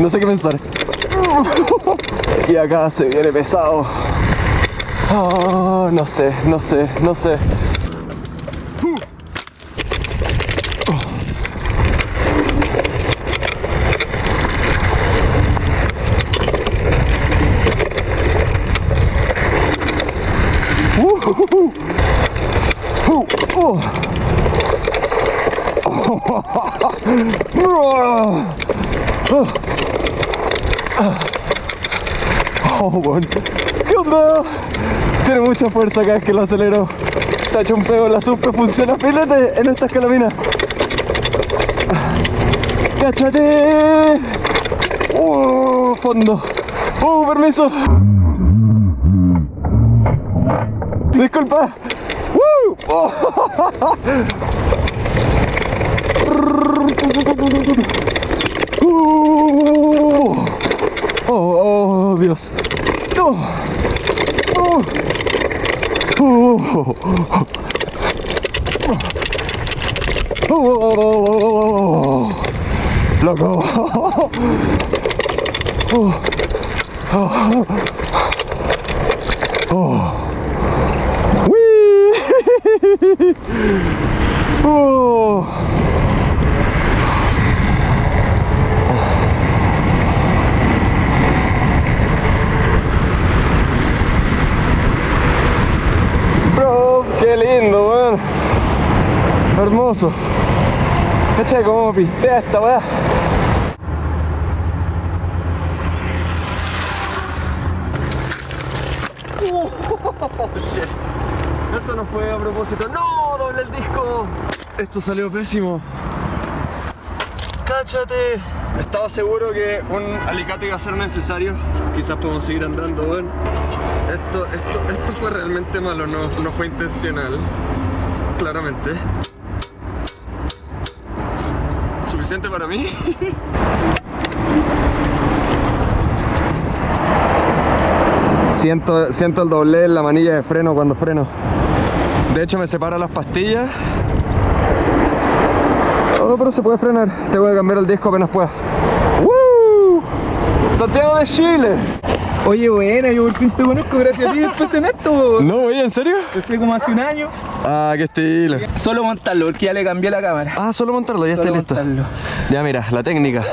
no sé qué pensar. Y acá se viene pesado. Ah, no sé, no sé, no sé. Oh. ¿Qué onda? Tiene mucha fuerza cada vez que lo acelero. Se ha hecho un pego, la suspe funciona filete en esta escalamina. ¡Cáchate! ¡Uh! Fondo. ¡Uh! Permiso. Disculpa. ¡Uh! Oh. Oh, oh, Dios. No. Oh. Oh. Oh. Loco. Oh. Oh. Oh. Whee! Oh. Bro, qué lindo, weón. Hermoso. Como pistea esta weá. Oh. Eso no fue a propósito. ¡No! ¡Doble el disco! Esto salió pésimo. ¡Cáchate! Estaba seguro que un alicate iba a ser necesario. Quizás podemos seguir andando, weón. Esto, esto, esto fue realmente malo, no, no fue intencional. Claramente. ¿Suficiente para mí? Siento, siento el doble en la manilla de freno cuando freno. De hecho me separa las pastillas. Oh, pero se puede frenar. Te voy a cambiar el disco apenas pueda. ¡Woo! Santiago de Chile. Oye, buena, yo por fin te conozco gracias a ti empecé en esto. No, oye, ¿en serio? Empecé como hace un año. Ah, qué estilo. Solo montarlo, porque ya le cambié la cámara. Ah, solo montarlo, ya está Solo listo. montarlo. Ya mira, la técnica.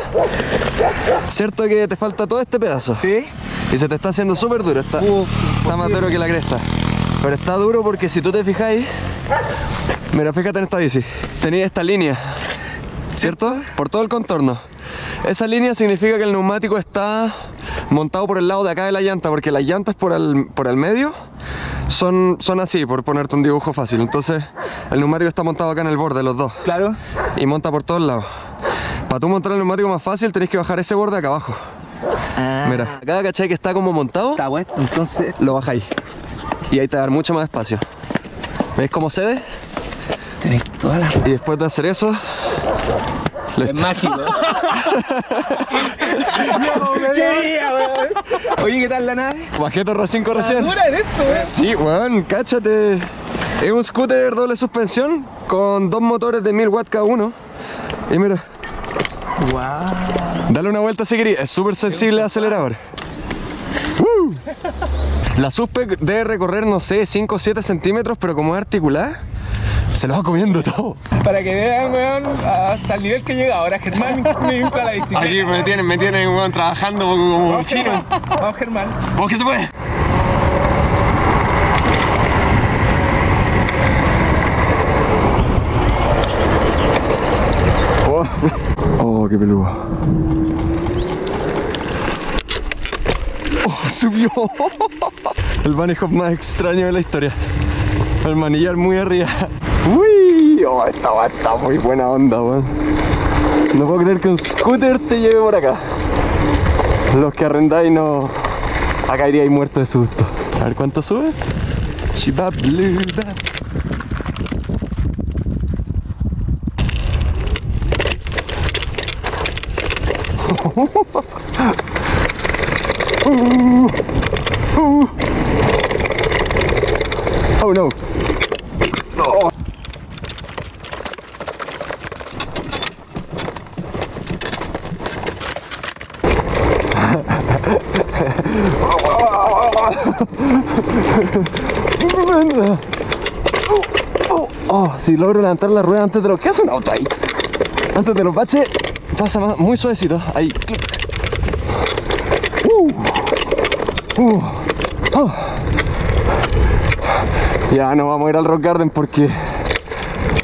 Cierto que te falta todo este pedazo. ¿Sí? Y se te está haciendo súper duro. Está, Uf, está más duro que la cresta. Pero está duro porque si tú te fijáis. Mira, fíjate en esta bici. Tenía esta línea. ¿Cierto? Por todo el contorno. Esa línea significa que el neumático está montado por el lado de acá de la llanta, porque las llantas por el, por el medio son, son así, por ponerte un dibujo fácil. Entonces, el neumático está montado acá en el borde, los dos. Claro. Y monta por todos lados. Para tú montar el neumático más fácil, tenés que bajar ese borde acá abajo. Ah, Mira, acá cachai que está como montado, Está bueno, entonces. lo bajáis. Y ahí te va a dar mucho más espacio. ¿Veis cómo cede? Tenés todas las. Y después de hacer eso, Es mágico. ¡Qué día, weón! Oye, ¿qué tal la nave? Bajé Torre 5 recién. En esto, weón. Sí, weón, cáchate. Es un scooter doble suspensión con dos motores de 1000 watts cada uno. Y mira, Wow. dale una vuelta si querés. Es súper sensible al acelerador. ¡Woo! La suspe debe recorrer, no sé, 5 o 7 centímetros, pero como es articulada, se lo va comiendo todo. Para que vean, weón, hasta el nivel que llega ahora, Germán me infla la bicicleta. Aquí me tienen, me tienen weón, trabajando como Vamos, Germán. Vamos, Germán. ¿Vos que se puede? Oh, oh qué peludo. Oh, subió. El bunny hop más extraño de la historia. El manillar muy arriba. Oh, esta va está muy buena onda, weón. No puedo creer que un scooter te lleve por acá. Los que arrendáis no. Acá iríais muertos de susto. A ver cuánto sube. Chibabluba. Oh no. No. Oh, oh, si logro levantar la rueda antes de lo que hace un auto ahí. Antes de los baches, pasa más, muy suavecito. Ahí. Uh, uh, oh. Ya no vamos a ir al Rock Garden porque.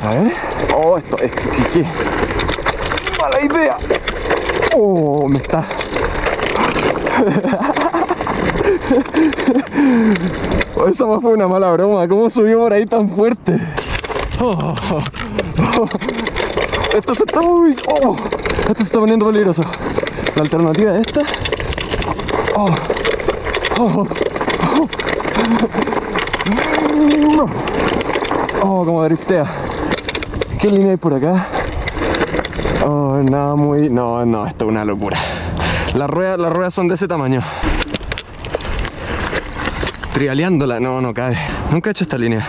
A ver. Oh, esto es que- Mala idea. Oh, me está. Oh, esa más fue una mala broma. ¿Cómo subió por ahí tan fuerte? Oh. Esto se está muy. Oh, esto se está poniendo peligroso. La alternativa es esta. Oh, como driftea. ¿Qué línea hay por acá? Oh, nada muy. No, no, esto es una locura. Las ruedas, las ruedas son de ese tamaño. Trialeándola, no, no cabe. Nunca he hecho esta línea.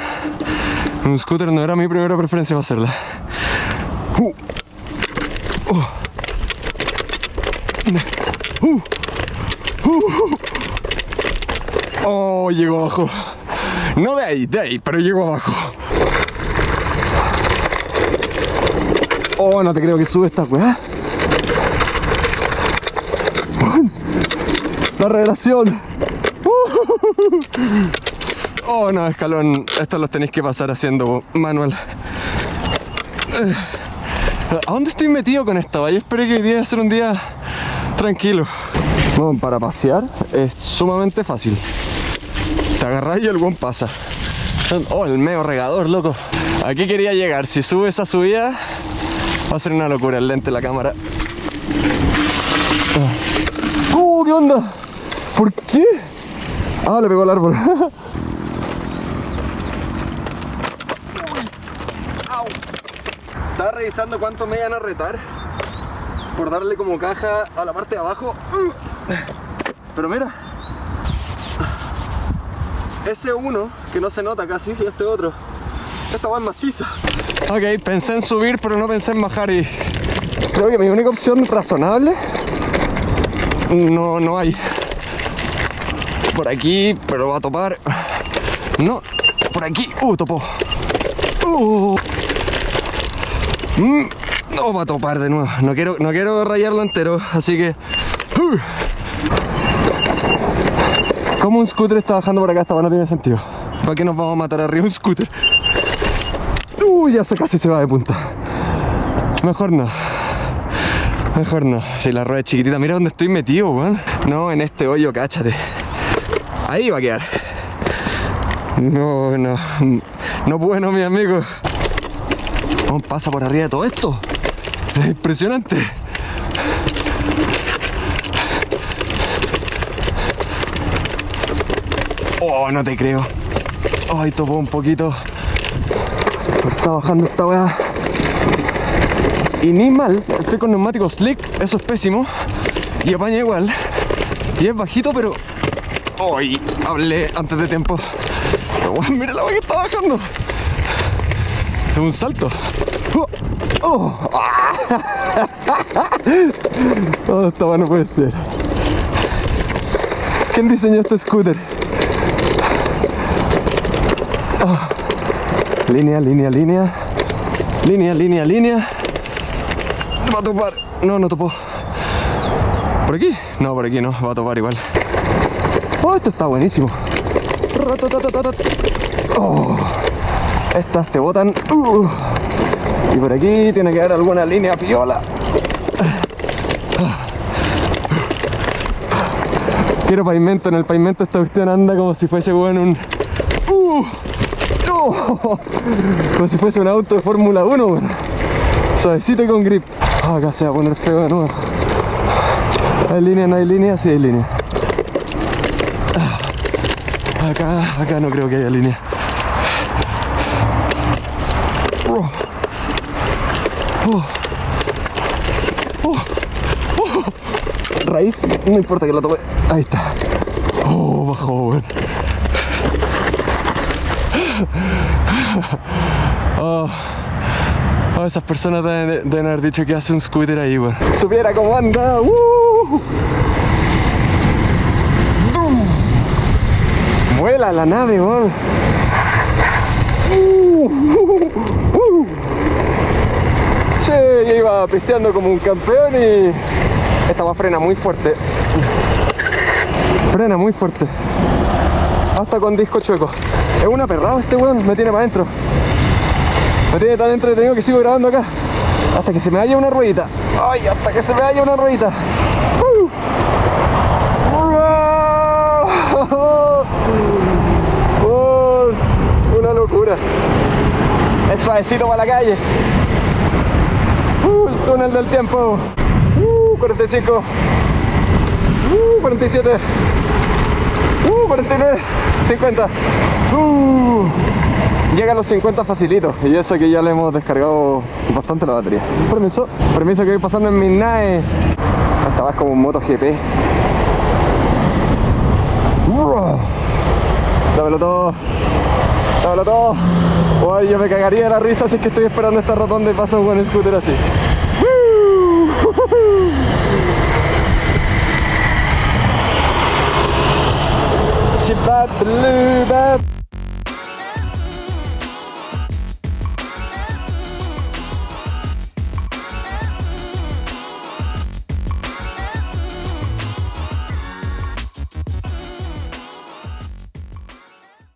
Un scooter no era mi primera preferencia para hacerla. Uh. Oh. Uh. Uh. Oh, llegó abajo. No de ahí, de ahí, pero llegó abajo. Oh, no te creo que sube esta weá. La revelación. Oh, no, escalón. Estos los tenéis que pasar haciendo manual. Eh, ¿A dónde estoy metido con esta? Yo esperé que hoy día va a ser un día tranquilo. Bueno, para pasear es sumamente fácil. Te agarras y el buen pasa. Oh, el medio regador, loco. Aquí quería llegar. Si sube esa subida, va a ser una locura el lente de la cámara. ¡Uh, qué onda! ¿Por qué? Ah, le pegó el árbol. Estaba revisando cuánto me iban a retar por darle como caja a la parte de abajo. Pero mira, ese uno que no se nota casi y este otro. Esta va es maciza. Ok, pensé en subir, pero no pensé en bajar y creo que mi única opción razonable no, no hay. Por aquí, pero va a topar. No, por aquí. Uh, topó. Uh. Mm, No va a topar de nuevo. No quiero, no quiero rayarlo entero, así que. Uh. ¿Cómo un scooter está bajando por acá? Esta no tiene sentido. ¿Para qué nos vamos a matar arriba un scooter? Uy, ya se casi se va de punta. Mejor no. Mejor no. Si la rueda es chiquitita, mira dónde estoy metido, weón. No, en este hoyo, cáchate. Ahí va a quedar. No, no. No bueno, mi amigo. ¿Cómo pasa por arriba de todo esto? Es impresionante. Oh, no te creo. Ay, topó un poquito. Está bajando esta weá. Y ni mal, estoy con neumáticos slick, eso es pésimo. Y apaña igual. Y es bajito, pero. ¡Ay! hablé antes de tiempo. Mira la weá que está bajando. Es un salto. ¡Oh! ¡Oh! Oh, esta no puede ser. ¿Quién diseñó este scooter? Ah. Línea, línea, línea. Línea, línea, línea. Va a topar. No, no topó. ¿Por aquí? No, por aquí no. Va a topar igual. Oh, esto está buenísimo. Oh, estas te botan. Uh. Y por aquí tiene que haber alguna línea piola. Quiero pavimento. En el pavimento esta cuestión anda como si fuese bueno un. Uh. Oh, como si fuese un auto de Fórmula 1, weón. Suavecito y con grip. Ah, acá se va a poner feo de nuevo. ¿Hay línea? ¿No hay línea? Sí hay línea. Acá, acá no creo que haya línea. Oh. Oh. Oh. Raíz, no importa que la toque. Ahí está. Oh, bajó. Oh, esas personas deben, deben haber dicho que hace un scooter ahí, weón. Supiera cómo anda. ¡Uh! Vuela la nave, weón. Uh, uh, uh. Che, yo iba pisteando como un campeón y esta va frena muy fuerte. Frena muy fuerte. Hasta con disco chueco. Es un aperrado este weón, me tiene para adentro. Me tiene tan entretenido que sigo grabando acá. Hasta que se me vaya una ruedita. Ay, hasta que se me vaya una ruedita. Uh. Oh, una locura. Es suavecito para la calle. Uh, el túnel del tiempo. Uh, 45. Uh, 47. Uh, 49. 50. Uh. Llega a los 50 facilito y eso que ya le hemos descargado bastante la batería. Permiso, permiso que voy pasando en mi nave. Esta va como un MotoGP. Uh. Dámelo todo. Dámelo todo. Uy, yo me cagaría de la risa si es que estoy esperando esta rotonda y pasa un buen scooter así. Uh. Shibat, blue, bat.